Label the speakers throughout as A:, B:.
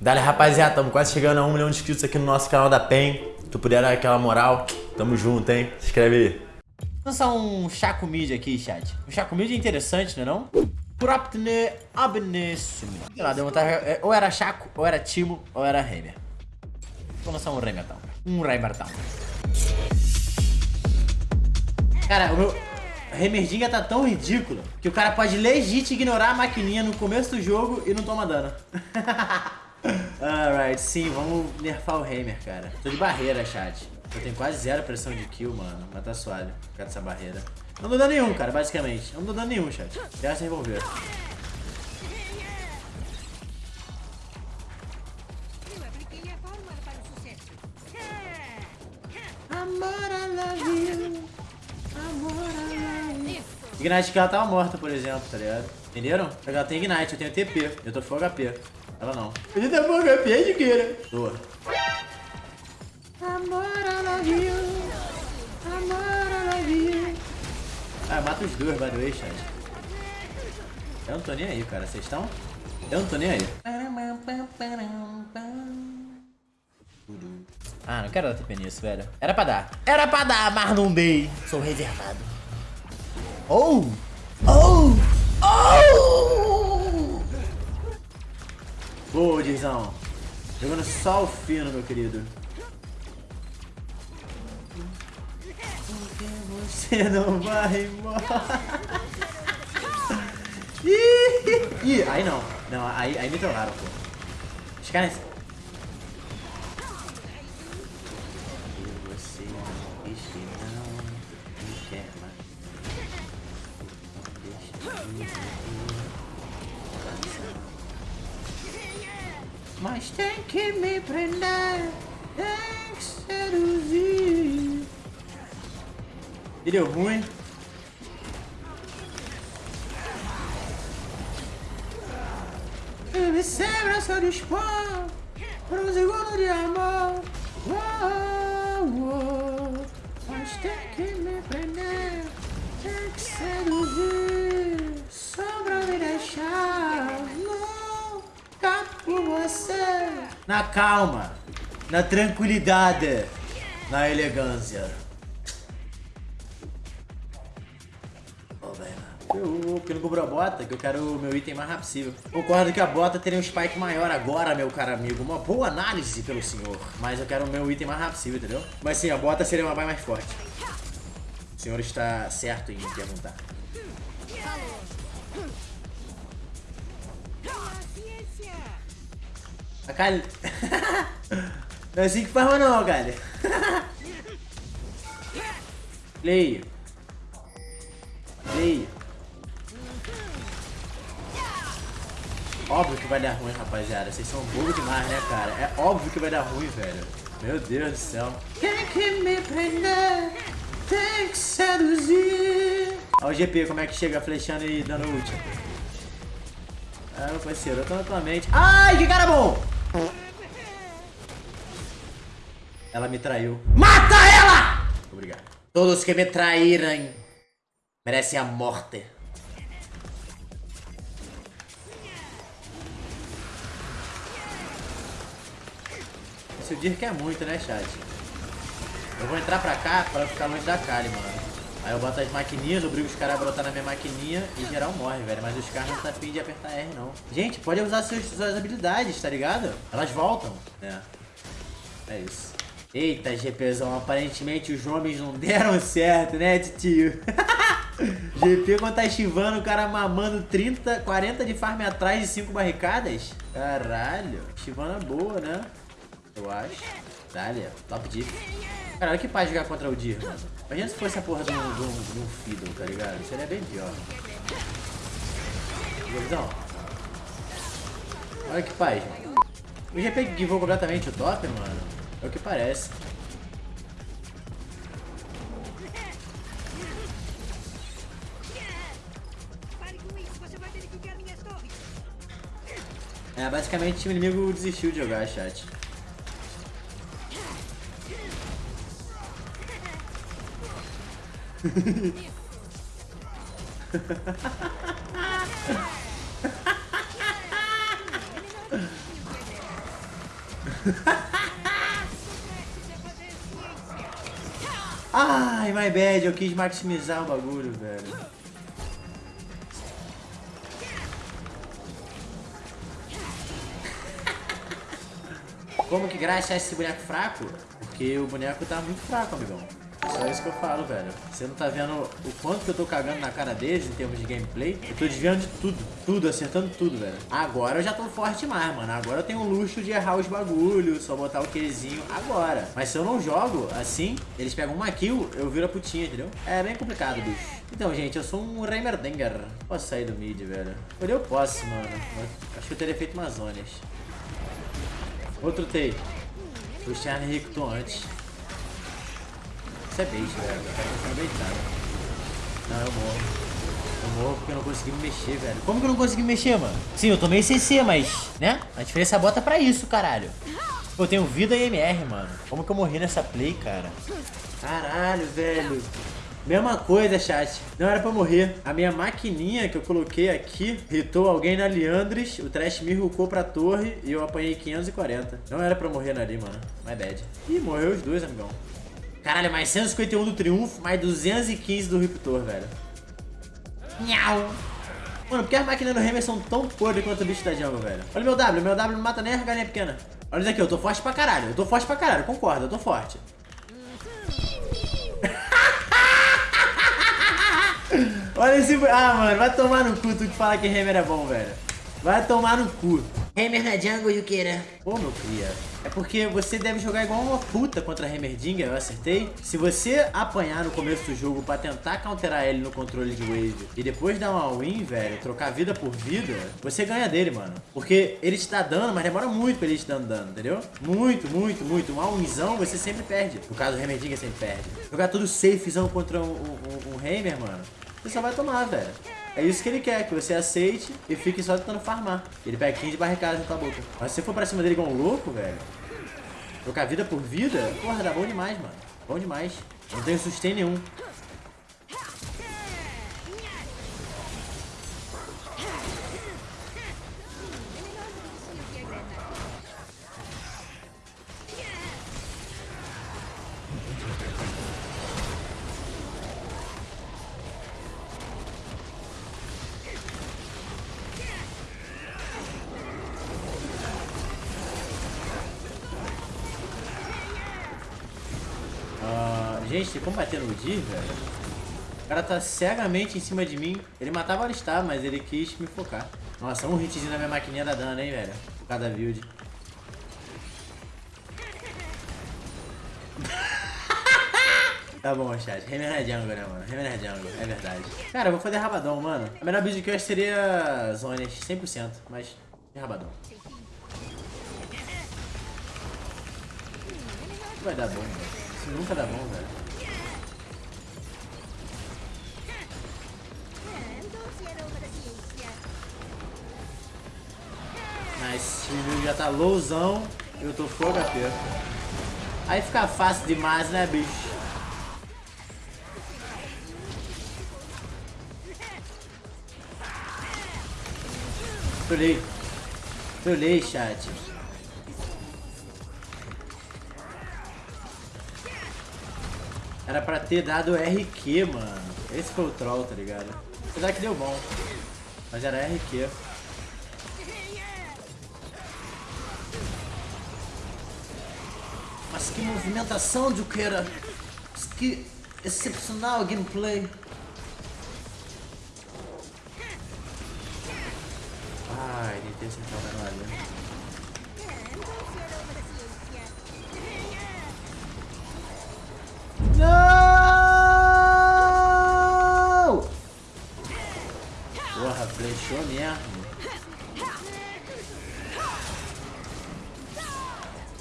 A: Dale, rapaziada, estamos quase chegando a um milhão de inscritos aqui no nosso canal da PEN. Tu puder dar aquela moral, tamo junto, hein? Se inscreve aí.
B: Vou lançar um Chaco Mid aqui, chat. Um Chaco Mid é interessante, não é não? Propne Abnessumi. Sei lá, deu vontade. é, Ou era Chaco, ou era Timo, ou era Heimer. Vou lançar um Heimertão. Um Heimertão. Cara, o meu Heimerdinga tá tão ridículo que o cara pode legit ignorar a maquininha no começo do jogo e não toma dano. Alright, sim, vamos nerfar o Heimer, cara. Tô de barreira, chat. Eu tenho quase zero pressão de kill, mano. Mas tá suave por causa dessa barreira. Não dou dano nenhum, cara, basicamente. Não dou dano nenhum, chat. Se revolver. Ignite que ela tava morta, por exemplo, tá ligado? Entenderam? Ela tem Ignite, eu tenho TP. Eu tô full HP. Ela não. Ele tá full HP, Jiqueira. Tô. Amor, I love you. Amor, I love you. Ah, mata os dois, by the way, chat. Eu não tô nem aí, cara. Vocês estão? Eu não tô nem aí. Ah, não quero dar TP nisso, velho. Era pra dar. Era pra dar, mas não dei. Sou reservado. Oh! Oh! Oh! Boa, Dizão. Jogando só o fino, meu querido. Porque você não vai embora. Ih, aí não. Não, aí, aí me trollaram, pô. Os caras... Mas tem que me prender, tem que seduzir. E deu ruim. E me sempre se dispõe para um segundo de amor. Uou, uou. Na calma, na tranquilidade, na elegância. Velho. Eu, porque não cobrou a bota, que eu quero o meu item mais rápido possível. Concordo que a bota teria um spike maior agora, meu caro amigo. Uma boa análise pelo senhor. Mas eu quero o meu item mais rápido possível, entendeu? Mas sim, a bota seria uma buy mais forte. O senhor está certo em perguntar. A Kali... não é assim que faz não, Kali. Play. Play. Óbvio que vai dar ruim, rapaziada. Vocês são burros demais, né, cara? É óbvio que vai dar ruim, velho. Meu Deus do céu. Tem que me prender, tem que seduzir. Olha o GP, como é que chega flechando e dando ult. Ah, meu parceiro, eu tô na tua mente. Ai, que cara bom! Ela me traiu. Mata ela! Obrigado. Todos que me traírem merecem a morte. Esse o Dir quer muito, né, chat? Eu vou entrar pra cá pra ficar longe da Kali, mano. Aí eu boto as maquininhas, obrigo os caras a brotar na minha maquininha e geral morre, velho. Mas os caras não tá afim de apertar R, não. Gente, pode usar seus, suas habilidades, tá ligado? Elas voltam. É. É isso. Eita, GPzão, aparentemente os homens não deram certo, né, tio? GP quando tá estivando, o cara mamando 30, 40 de farm atrás de 5 barricadas? Caralho, estivando é boa, né? Eu acho. Dali, top diff. Cara, olha que paz jogar contra o Dir, mano. Imagina se fosse a porra de um, de um, de um Fiddle, tá ligado? Seria bem pior. Olha que paz, mano. O GP givou completamente o top, mano. É o que parece.
C: Isso.
B: É, basicamente o time inimigo desistiu de jogar, chat. Ai, my bad, eu quis maximizar o bagulho, velho. Como que graça esse boneco fraco? Porque o boneco tá muito fraco, amigão. Só isso que eu falo, velho. Você não tá vendo o quanto que eu tô cagando na cara deles em termos de gameplay? Eu tô desviando de tudo, tudo, acertando tudo, velho. Agora eu já tô forte demais, mano. Agora eu tenho o luxo de errar os bagulhos, só botar o Qzinho agora. Mas se eu não jogo assim, eles pegam uma kill, eu viro a putinha, entendeu? É bem complicado, bicho. Então, gente, eu sou um Reimerdinger. Posso sair do mid, velho? Olha, eu posso, mano. Acho que eu teria feito umas zonas. Outro T. Charlie recrutou antes. Isso é bait, velho. Baitado. Não, eu morro. Eu morro porque eu não consegui me mexer, velho. Como que eu não consegui me mexer, mano? Sim, eu tomei CC, mas, né? A diferença bota pra isso, caralho. Eu tenho vida e MR, mano. Como que eu morri nessa play, cara? Caralho, velho. Mesma coisa, chat. Não era pra morrer. A minha maquininha que eu coloquei aqui hitou alguém na Leandres, o Trash me rucou pra torre e eu apanhei 540. Não era pra morrer ali, mano. My bad. Ih, morreu os dois, amigão. Caralho, mais 151 do Triunfo, mais 215 do Riptor, velho. Nhau. Mano, por que as máquinas do Hammer são tão podres quanto o bicho da jungle, velho? Olha meu W, meu W não mata nem a galinha pequena. Olha isso aqui, eu tô forte pra caralho. Eu tô forte pra caralho, concordo, eu tô forte. Olha esse... Ah, mano, vai tomar no cu tu que fala que Hammer é bom, velho. Vai tomar no cu. Hammer na jungle, Yukira. Pô, meu cria. É porque você deve jogar igual uma puta contra Hammerdinger, eu acertei. Se você apanhar no começo do jogo pra tentar counterar ele no controle de wave e depois dar uma win, velho, trocar vida por vida, você ganha dele, mano. Porque ele te dá dano, mas demora muito pra ele te dando dano, entendeu? Muito, muito, muito. Uma winzão você sempre perde. No caso do Hammerdinger sempre perde. Jogar tudo safezão contra um, um, um, um Hammer, mano, você só vai tomar, velho. É isso que ele quer, que você aceite e fique só tentando farmar. Ele pega 15 barricadas na tua boca. Mas se você for pra cima dele igual um louco, velho, trocar vida por vida, porra, dá bom demais, mano. Bom demais. Não tenho sustain nenhum. Gente, como bater no Dir, velho? O cara tá cegamente em cima de mim. Ele matava o Alistar, mas ele quis me focar. Nossa, um hitzinho na minha maquininha da dano, hein, velho? Por causa da build. Tá bom, chat. Hammer na jungle, né, mano? Hammer na jungle, é verdade. Cara, eu vou fazer rabadão, mano. A melhor build que eu acho seria zonas, 100%, mas é rabadão. Vai dar bom, velho. Isso nunca dá bom, velho. Tá lowzão eu tô full HP. Aí fica fácil demais, né, bicho? Trolei. Trolei, chat. Era pra ter dado RQ, mano. Esse foi o troll, tá ligado? Apesar que deu bom. Mas era RQ. Mas que movimentação, Juqueira! Que excepcional gameplay! Ai, nem tem acertar o ali.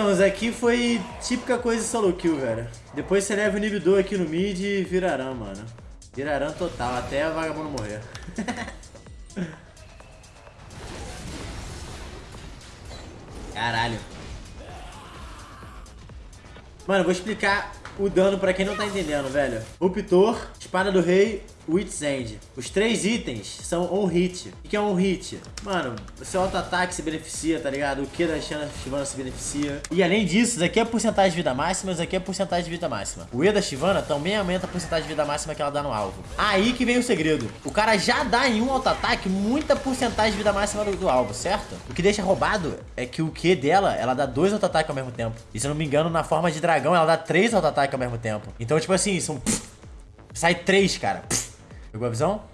B: Então, isso aqui foi típica coisa de solo kill, velho. Depois você leva o inibidor aqui no mid e virarão, mano. Virarão total, até a vagabundo morrer. Caralho. Mano, vou explicar o dano pra quem não tá entendendo, velho. Ruptor, espada do rei, Wits End. Os três itens são on hit. O que é on hit? Mano, o seu auto-ataque se beneficia, tá ligado? O que da Shivana se beneficia. E além disso, isso aqui é porcentagem de vida máxima, isso aqui é porcentagem de vida máxima. O E da Shivana também aumenta a porcentagem de vida máxima que ela dá no alvo. Aí que vem o segredo. O cara já dá em um auto-ataque muita porcentagem de vida máxima do, do alvo, certo? O que deixa roubado é que o Q dela, ela dá dois auto-ataques ao mesmo tempo. E se eu não me engano, na forma de dragão, ela dá três auto-ataques ao mesmo tempo. Então, tipo assim, são... Sai três, cara. Pegou a visão?